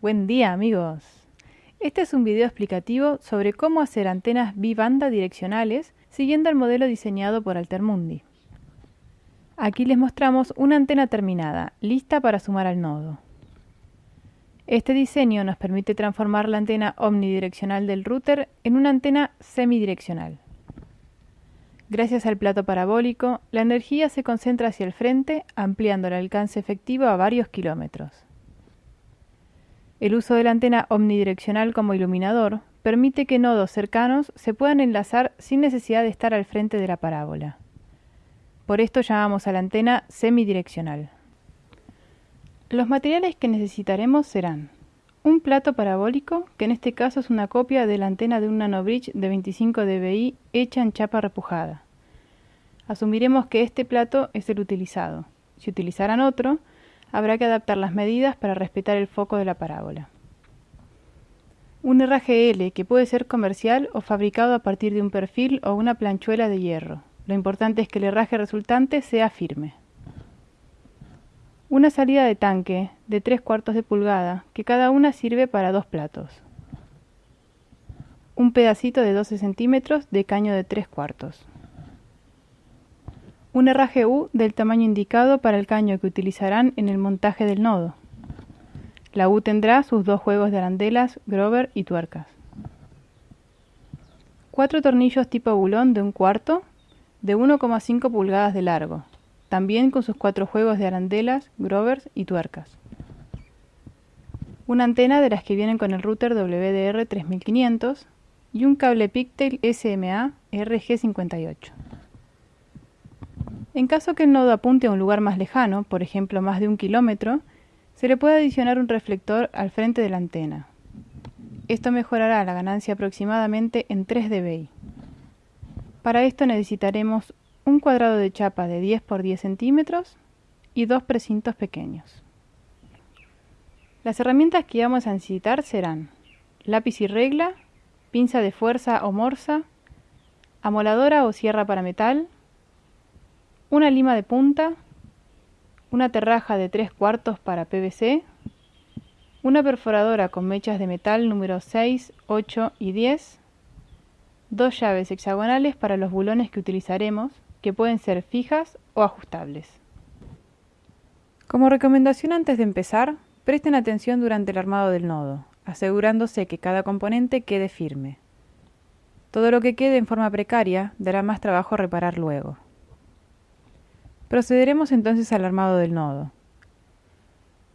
Buen día amigos. Este es un video explicativo sobre cómo hacer antenas bibanda direccionales siguiendo el modelo diseñado por Altermundi. Aquí les mostramos una antena terminada, lista para sumar al nodo. Este diseño nos permite transformar la antena omnidireccional del router en una antena semidireccional. Gracias al plato parabólico, la energía se concentra hacia el frente, ampliando el alcance efectivo a varios kilómetros. El uso de la antena omnidireccional como iluminador permite que nodos cercanos se puedan enlazar sin necesidad de estar al frente de la parábola. Por esto llamamos a la antena semidireccional. Los materiales que necesitaremos serán un plato parabólico, que en este caso es una copia de la antena de un nanobridge de 25 dBi hecha en chapa repujada. Asumiremos que este plato es el utilizado. Si utilizaran otro, habrá que adaptar las medidas para respetar el foco de la parábola. Un herraje L que puede ser comercial o fabricado a partir de un perfil o una planchuela de hierro. Lo importante es que el herraje resultante sea firme. Una salida de tanque de 3 cuartos de pulgada, que cada una sirve para dos platos. Un pedacito de 12 centímetros de caño de 3 cuartos. Un herraje U del tamaño indicado para el caño que utilizarán en el montaje del nodo. La U tendrá sus dos juegos de arandelas, grover y tuercas. Cuatro tornillos tipo bulón de un cuarto de 1,5 pulgadas de largo, también con sus cuatro juegos de arandelas, grovers y tuercas. Una antena de las que vienen con el router WDR 3500 y un cable Pictail SMA RG58. En caso que el nodo apunte a un lugar más lejano, por ejemplo más de un kilómetro, se le puede adicionar un reflector al frente de la antena. Esto mejorará la ganancia aproximadamente en 3 dBi. Para esto necesitaremos un cuadrado de chapa de 10 por 10 centímetros y dos precintos pequeños. Las herramientas que vamos a necesitar serán lápiz y regla, pinza de fuerza o morsa, amoladora o sierra para metal, una lima de punta, una terraja de 3 cuartos para PVC, una perforadora con mechas de metal número 6, 8 y 10, dos llaves hexagonales para los bulones que utilizaremos, que pueden ser fijas o ajustables. Como recomendación antes de empezar, presten atención durante el armado del nodo, asegurándose que cada componente quede firme. Todo lo que quede en forma precaria dará más trabajo reparar luego. Procederemos entonces al armado del nodo.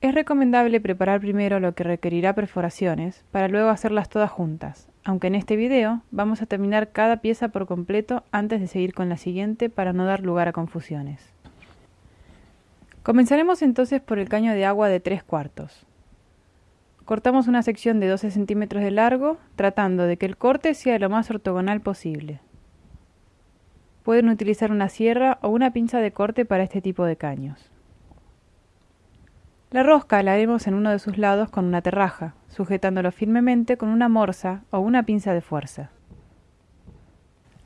Es recomendable preparar primero lo que requerirá perforaciones para luego hacerlas todas juntas, aunque en este video vamos a terminar cada pieza por completo antes de seguir con la siguiente para no dar lugar a confusiones. Comenzaremos entonces por el caño de agua de 3 cuartos. Cortamos una sección de 12 centímetros de largo, tratando de que el corte sea lo más ortogonal posible. Pueden utilizar una sierra o una pinza de corte para este tipo de caños. La rosca la haremos en uno de sus lados con una terraja, sujetándolo firmemente con una morsa o una pinza de fuerza.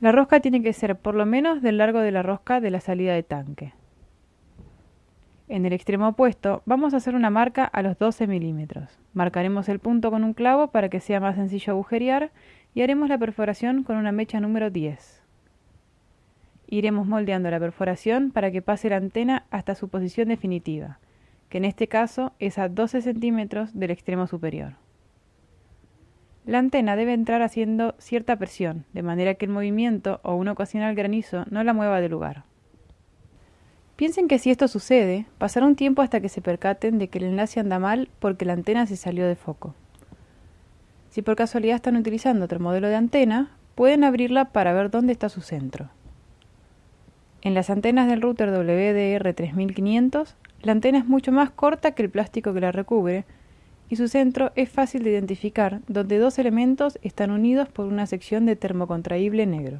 La rosca tiene que ser por lo menos del largo de la rosca de la salida de tanque. En el extremo opuesto vamos a hacer una marca a los 12 milímetros. Marcaremos el punto con un clavo para que sea más sencillo agujerear y haremos la perforación con una mecha número 10. Iremos moldeando la perforación para que pase la antena hasta su posición definitiva que en este caso es a 12 centímetros del extremo superior. La antena debe entrar haciendo cierta presión, de manera que el movimiento o un ocasional granizo no la mueva de lugar. Piensen que si esto sucede, pasará un tiempo hasta que se percaten de que el enlace anda mal porque la antena se salió de foco. Si por casualidad están utilizando otro modelo de antena, pueden abrirla para ver dónde está su centro. En las antenas del router WDR 3500 la antena es mucho más corta que el plástico que la recubre y su centro es fácil de identificar, donde dos elementos están unidos por una sección de termocontraíble negro.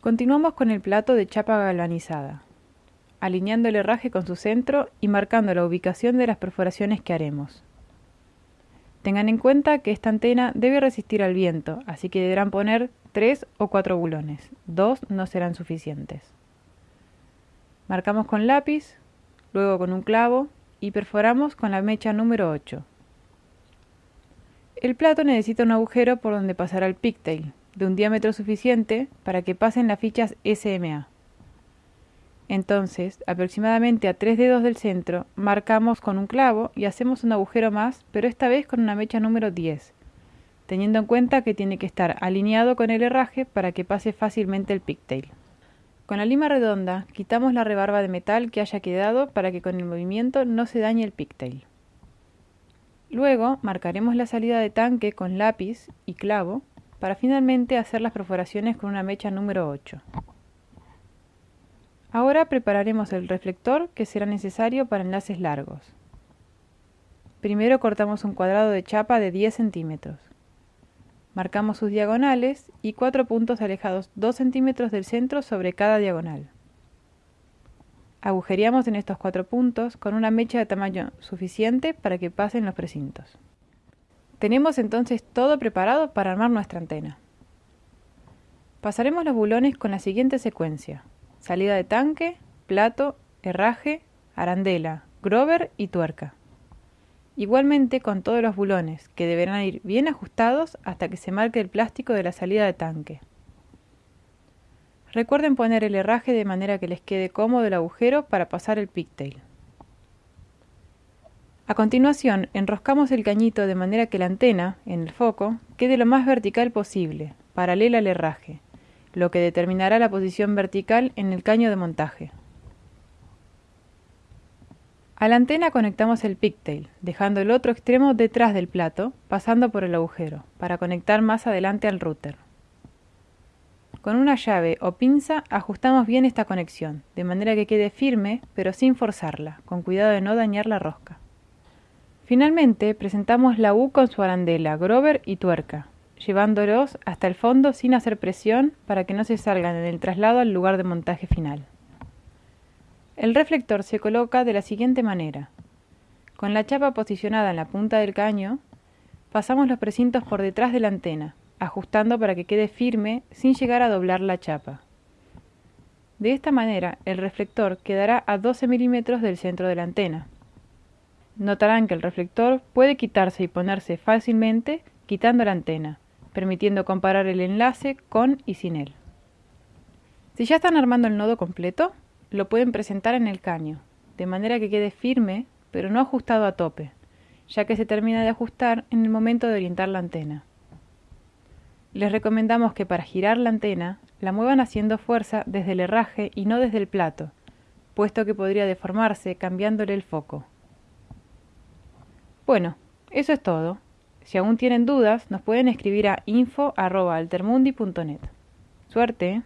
Continuamos con el plato de chapa galvanizada, alineando el herraje con su centro y marcando la ubicación de las perforaciones que haremos. Tengan en cuenta que esta antena debe resistir al viento, así que deberán poner tres o cuatro bulones. Dos no serán suficientes. Marcamos con lápiz, luego con un clavo y perforamos con la mecha número 8. El plato necesita un agujero por donde pasará el pigtail, de un diámetro suficiente para que pasen las fichas SMA. Entonces, aproximadamente a tres dedos del centro, marcamos con un clavo y hacemos un agujero más, pero esta vez con una mecha número 10, teniendo en cuenta que tiene que estar alineado con el herraje para que pase fácilmente el pigtail. Con la lima redonda, quitamos la rebarba de metal que haya quedado para que con el movimiento no se dañe el pigtail. Luego marcaremos la salida de tanque con lápiz y clavo para finalmente hacer las perforaciones con una mecha número 8. Ahora prepararemos el reflector que será necesario para enlaces largos. Primero cortamos un cuadrado de chapa de 10 centímetros. Marcamos sus diagonales y cuatro puntos alejados 2 centímetros del centro sobre cada diagonal. Agujereamos en estos cuatro puntos con una mecha de tamaño suficiente para que pasen los precintos. Tenemos entonces todo preparado para armar nuestra antena. Pasaremos los bulones con la siguiente secuencia. Salida de tanque, plato, herraje, arandela, grover y tuerca. Igualmente con todos los bulones, que deberán ir bien ajustados hasta que se marque el plástico de la salida de tanque. Recuerden poner el herraje de manera que les quede cómodo el agujero para pasar el pigtail. A continuación, enroscamos el cañito de manera que la antena, en el foco, quede lo más vertical posible, paralela al herraje, lo que determinará la posición vertical en el caño de montaje. A la antena conectamos el pigtail, dejando el otro extremo detrás del plato, pasando por el agujero, para conectar más adelante al router. Con una llave o pinza ajustamos bien esta conexión, de manera que quede firme, pero sin forzarla, con cuidado de no dañar la rosca. Finalmente, presentamos la U con su arandela, grover y tuerca, llevándolos hasta el fondo sin hacer presión para que no se salgan en el traslado al lugar de montaje final. El reflector se coloca de la siguiente manera. Con la chapa posicionada en la punta del caño, pasamos los precintos por detrás de la antena, ajustando para que quede firme sin llegar a doblar la chapa. De esta manera, el reflector quedará a 12 milímetros del centro de la antena. Notarán que el reflector puede quitarse y ponerse fácilmente quitando la antena, permitiendo comparar el enlace con y sin él. Si ya están armando el nodo completo, lo pueden presentar en el caño, de manera que quede firme, pero no ajustado a tope, ya que se termina de ajustar en el momento de orientar la antena. Les recomendamos que para girar la antena la muevan haciendo fuerza desde el herraje y no desde el plato, puesto que podría deformarse cambiándole el foco. Bueno, eso es todo. Si aún tienen dudas, nos pueden escribir a info.altermundi.net. Suerte.